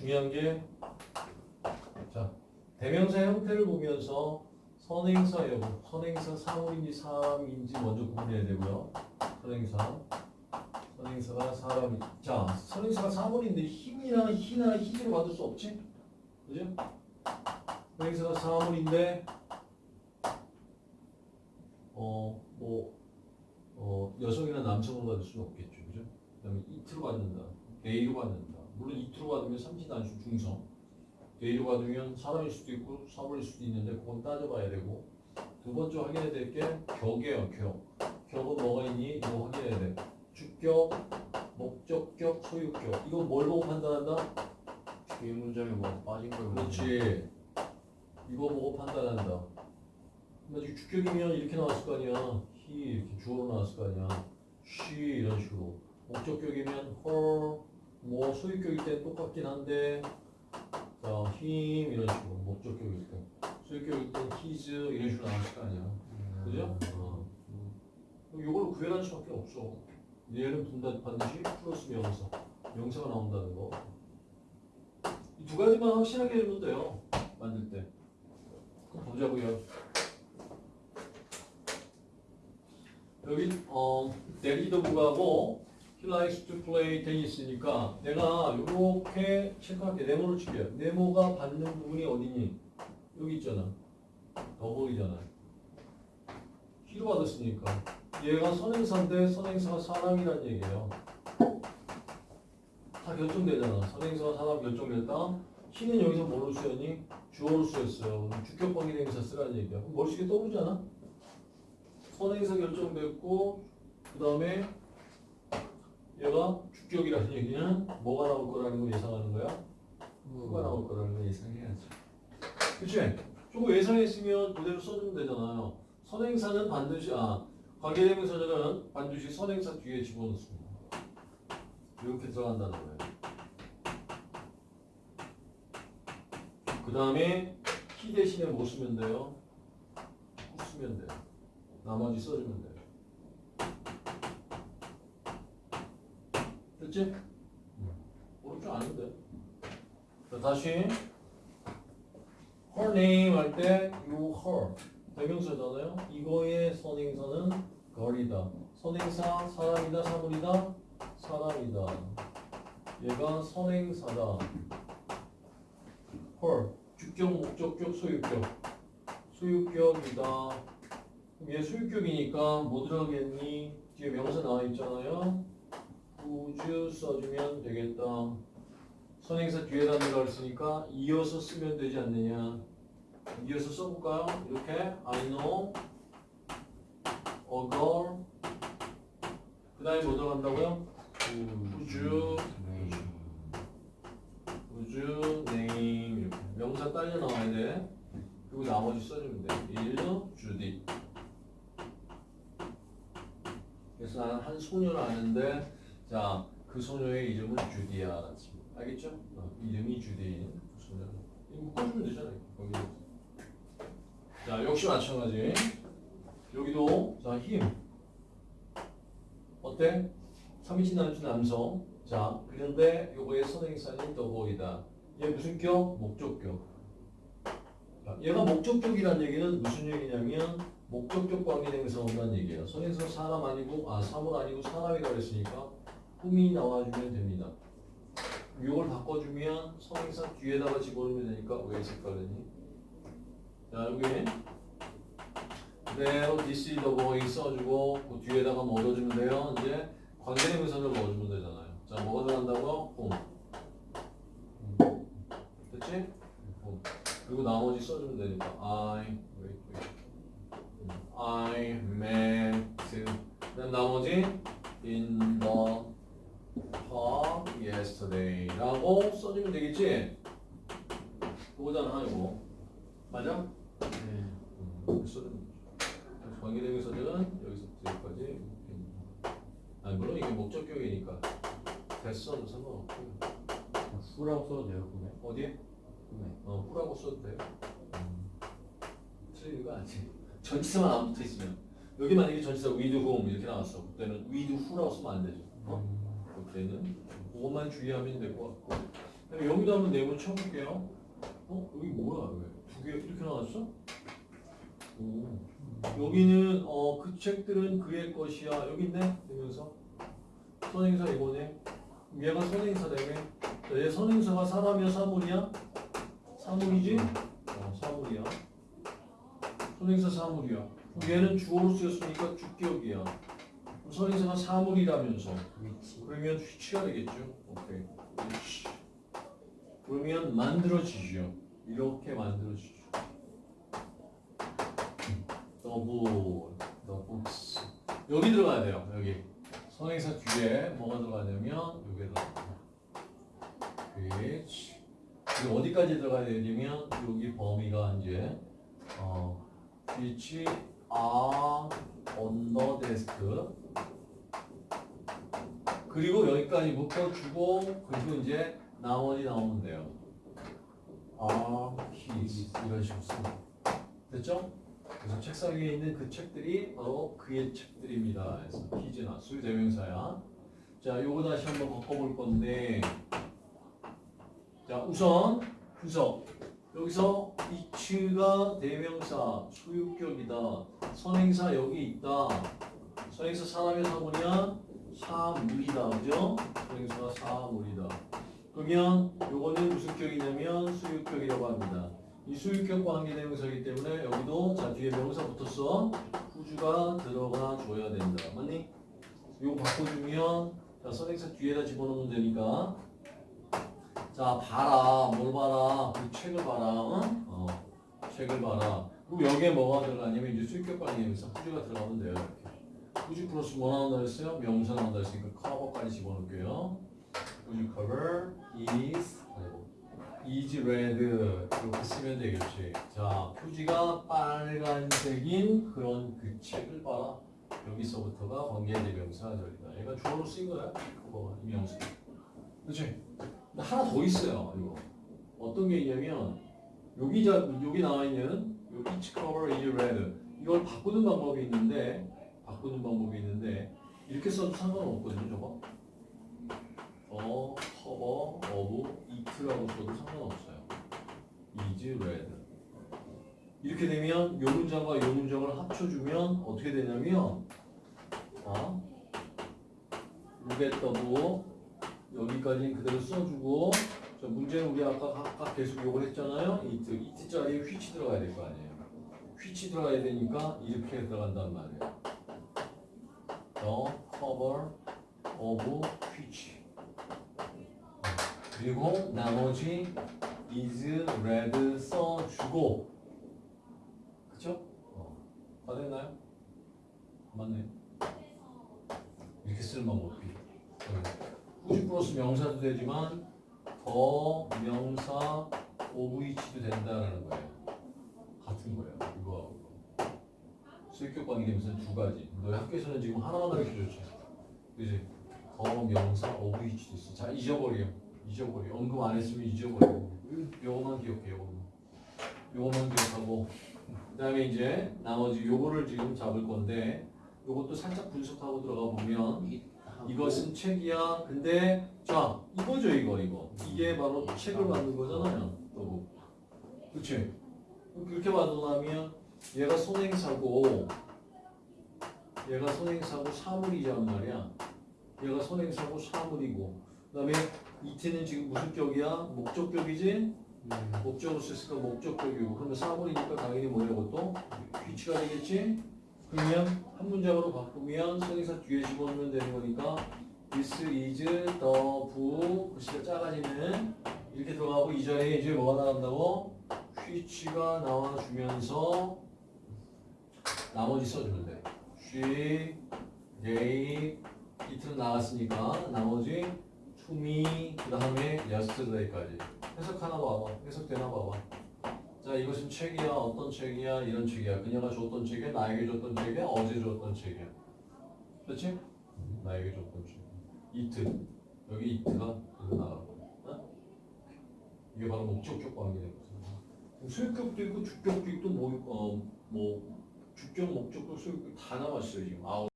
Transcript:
중요한 게 자, 대명사 형태를 보면서 선행사 여부, 선행사 사물인지 사람인지 먼저 구분해야 되고요. 선행사. 선행사가 사람이. 자, 선행사가 사물인데 힘이나 희나 희지로 받을 수 없지? 그죠? 선행사가 사물인데 어, 뭐 어, 여성이나 남성으로 받을 수는 없겠죠. 그죠? 그 다음에 it로 받는다. they로 받는다. 물론 it로 받으면 삼지단수 중성. they로 받으면 사람일 수도 있고 사물일 수도 있는데 그건 따져봐야 되고 두 번째 확인해야 될 게 격이에요. 격. 격은 뭐가 있니? 이거 확인해야 돼. 주격, 목적격, 소유격. 이건 뭘 보고 판단한다? 뒤에 문장에 뭐 빠진 걸 그렇지. 이거 보고 판단한다. 근데 주격이면 이렇게 나왔을 거 아니야. he 이렇게 주어로 나왔을 거 아니야. she 이런 식으로. 목적격이면 her, 뭐 소유격일 때 똑같긴 한데 자, him 이런 식으로 목적격일 때. 소유격일 때 his 이런 식으로 나왔을 거 아니야. 그죠? 어. 그럼 이걸로 구별할 수밖에 없어. 얘는 분단 반드시 플러스 명사. 명사가 나온다는 거. 이 두 가지만 확실하게 해주면 돼요. 만들 때. 보자고요. 여기 어 내리더부가고 he likes to play 테니스니까 내가 이렇게 체크할게 네모를 칠게요. 네모가 받는 부분이 어디니? 여기 있잖아. 더보이잖아. 히로 받았으니까 얘가 선행사인데 선행사가 사람이란 얘기예요. 다 결정되잖아. 선행사가 사람 결정됐다. 히는 여기서 뭐로 쓰였니? 주어로 쓰였어요. 그럼 주격 관계 대명사 쓰라는 얘기야. 그럼 머릿속에 떠오르지 않아? 선행사 결정됐고 그 다음에 얘가 주격이라는 얘기는 뭐가 나올 거라는 걸 예상하는 거야? 후가 나올 거라는 걸 예상해야지. 그치? 저거 예상했으면 그대로 써주면 되잖아요. 선행사는 반드시 아 관계대명사들은 반드시 선행사 뒤에 집어넣습니다. 이렇게 들어간다는 거예요. 그 다음에 키 대신에 뭐 쓰면 돼요? 후 쓰면 돼요. 나머지 써주면 돼요. 됐지? 어렵지 않은데. 자, 다시 her name 할때요 her 대명사잖아요. 이거의 선행사는 gir이다. 선행사 사람이다 사물이다 사람이다. 얘가 선행사다. her 주격 목적격 소유격 소유격이다. 얘 소유격이니까 뭐 들어가겠니? 뒤에 명사 나와 있잖아요. Would 써주면 되겠다. 선행사 뒤에다 들어갔으니까 이어서 쓰면 되지 않느냐. 이어서 써볼까요? 이렇게 I know a girl 그 다음에 뭐 들어간다고요? would you name 이렇게 명사 딸려 나와야 돼. 그리고 나머지 써주면 돼. is Judy 그래서 나는 한 소녀를 아는데 자, 그 소녀의 이름은 주디야. 알겠죠? 어, 이름이 주디인 그 소녀. 묶어주면 되잖아요. 거기. 자, 역시 마찬가지. 여기도 자, 힘. 어때? 3인칭 남친 남성. 자, 그런데 요거의 선행사는 더보이다. 얘 무슨 격? 목적격. 자, 얘가 목적격이란 얘기는 무슨 얘기냐면 목적격 관계대명사 온다는 얘기예요. 선행사 사람 아니고 아 사물 아니고 사람이라고 했으니까 흠이 나와주면 됩니다. 이걸 바꿔주면 선행사 뒤에다가 집어넣으면 되니까 왜 색깔이니? 자 여기 그대로 the boy 써주고 그 뒤에다가 뭐 넣어주면 돼요? 이제 관계대명사를 넣어주면 되잖아요. 자 뭐가 들어간다고? 홈. 됐지? 홈. 그리고 나머지 써주면 되니까 I wait wait I met 그다음 나머지 in the yesterday라고 써주면 되겠지? 그거잖아 이거 맞아? 네. 음, 관계대명사들은 여기서부터 여기까지 아니 물론 이게 목적격이니까 됐어도 상관없고요 후라고 써도 돼요 그게? 어디에? 네. 어, 후라고 써도 돼요. 틀리는 거 아니지. 전치사만 안 붙어 있으면 여기 만약에 전치사 with whom 이렇게 나왔어. 그때는 with who라고 쓰면 안 되죠. 어? 그때는 그것만 주의하면 될 것 같고 여기도 한번 내문 쳐볼게요. 어 여기 뭐야 왜? 두개 이렇게 나왔어? 오. 여기는 어 그 책들은 그의 것이야. 여기 있네. 되면서 선행사 이거네. 얘가 선행사라며. 자, 얘 선행사가 사람이야 사물이야? 사물이지? 어 사물이야. 선행사 사물이야. 얘는 주어로 쓰였으니까 주격이야. 선행사가 사물이라면서. 그러면 which가 되겠죠. 오케이. which. 그러면 만들어지죠. 이렇게 만들어지죠. 더블, 더블스. 여기 들어가야 돼요. 여기. 선행사 뒤에 뭐가 들어가야 되면 여기에 들어가요. 그리고 어디까지 들어가야 되냐면 여기 범위가 이제 어 are on the desk. 그리고 여기까지 묶어주고 그리고 이제 나머지 나오면 돼요. his 이런 식으로 쓰고 됐죠? 그래서 책상 위에 있는 그 책들이 바로 그의 책들입니다. 그래서 his나 수유 대명사야. 자, 요거 다시 한번 바꿔볼 건데 자 우선 분석 여기서 이츠가 대명사 소유격이다. 선행사 여기 있다. 선행사 사람의 사물이야 사물이다. 그죠? 선행사가 사물이다. 그러면 요거는 무슨 격이냐면 수유격이라고 합니다. 이 수유격 관계 대명사이기 때문에 여기도 자 뒤에 명사 붙었어. 후주가 들어가 줘야 된다. 맞니? 요거 바꿔주면 자 선행사 뒤에다 집어넣으면 되니까 자 봐라 뭘 봐라 그 책을 봐라 응? 어 책을 봐라 그리고 여기에 뭐가 들어가냐면 이제 수익격 관계에서 후주가 들어가면 돼요 이렇게 후주 플러스 뭐 나온다 했어요? 명사 나온다 했으니까 커버까지 집어넣을게요. cover is is red. 이렇게 쓰면 되겠지. 자 표지가 빨간색인 그런 그 책을 봐라. 여기서부터가 관계대명사 절이다. 얘가 주어로 쓰인 거야. 그거 이 명사. 그렇지 근데 하나 더 있어요. 이거. 어떤 게 있냐면 여기 자 여기 나와 있는 요 each cover 이걸 바꾸는 방법이 있는데 바꾸는 방법이 있는데 이렇게 써도 상관없거든요. 저거. 어 cover of it라고 써도 상관없어요. is red. 이렇게 되면 요 문장과 요 문장을 합쳐주면 어떻게 되냐면 어? 루게더브 여기까지는 그대로 써주고 자 문제는 우리 아까 각각 계속 요걸 했잖아요. 이트 이트자리에 휘치 들어가야 될 거 아니에요. 휘치 들어가야 되니까 이렇게 들어간단 말이에요 the cover of 휘치 그리고 나머지 is red 써주고 그쵸? 어. 다 됐나요? 맞네 이렇게 쓰는 방법이 후지 플러스 명사도 되지만 더 명사 오브이치도 된다라는 거예요. 같은 거예요. 이거. 수익격 관계되면서 두 가지. 너희 학교에서는 지금 하나만 가르쳐줬지. 그지? 더 명사 오브이치도 있어. 자 잊어버려. 잊어버려. 언급 안 했으면 잊어버려. 요거만 기억해. 요거만. 요거만 기억하고 그 다음에 이제 나머지 요거를 지금 잡을 건데 요것도 살짝 분석하고 들어가 보면 이것은 책이야. 근데 자 이거죠 이거 이거 이게 바로 책을 만든 거잖아요. 또 그렇지? 그렇게 받으려면 얘가 선행사고 얘가 선행사고 사물이란 말이야. 얘가 선행사고 사물이고 그 다음에 이트는 지금 무슨 격이야? 목적격이지? 목적으로 썼으니까 목적격이고 그러면 사물이니까 당연히 뭐냐고 또 위치가 되겠지? 그러면 한 문장으로 바꾸면 선행사 뒤에 집어넣으면 되는 거니까 this is the 부 글씨가 작아지는 이렇게 들어가고 이 자리에 이제 뭐가 나간다고? which가 나와주면서 나머지 써주면 돼. she, they, it는 나왔으니까 나머지 to me 그 다음에 yesterday까지. 해석하나 봐봐. 해석되나 봐봐. 자 이것은 책이야. 어떤 책이야? 이런 책이야. 그녀가 줬던 책이야? 나에게 줬던 책이야? 어제 줬던 책이야? 그렇지? 나에게 줬던 책. 이트. 여기 여기 나가고 어? 이게 바로 목적격 관계된 거죠 수익격도 있고 주격도 있고 뭐, 어, 뭐 주격 목적격 수익격 다 나왔어요 지금. 아홉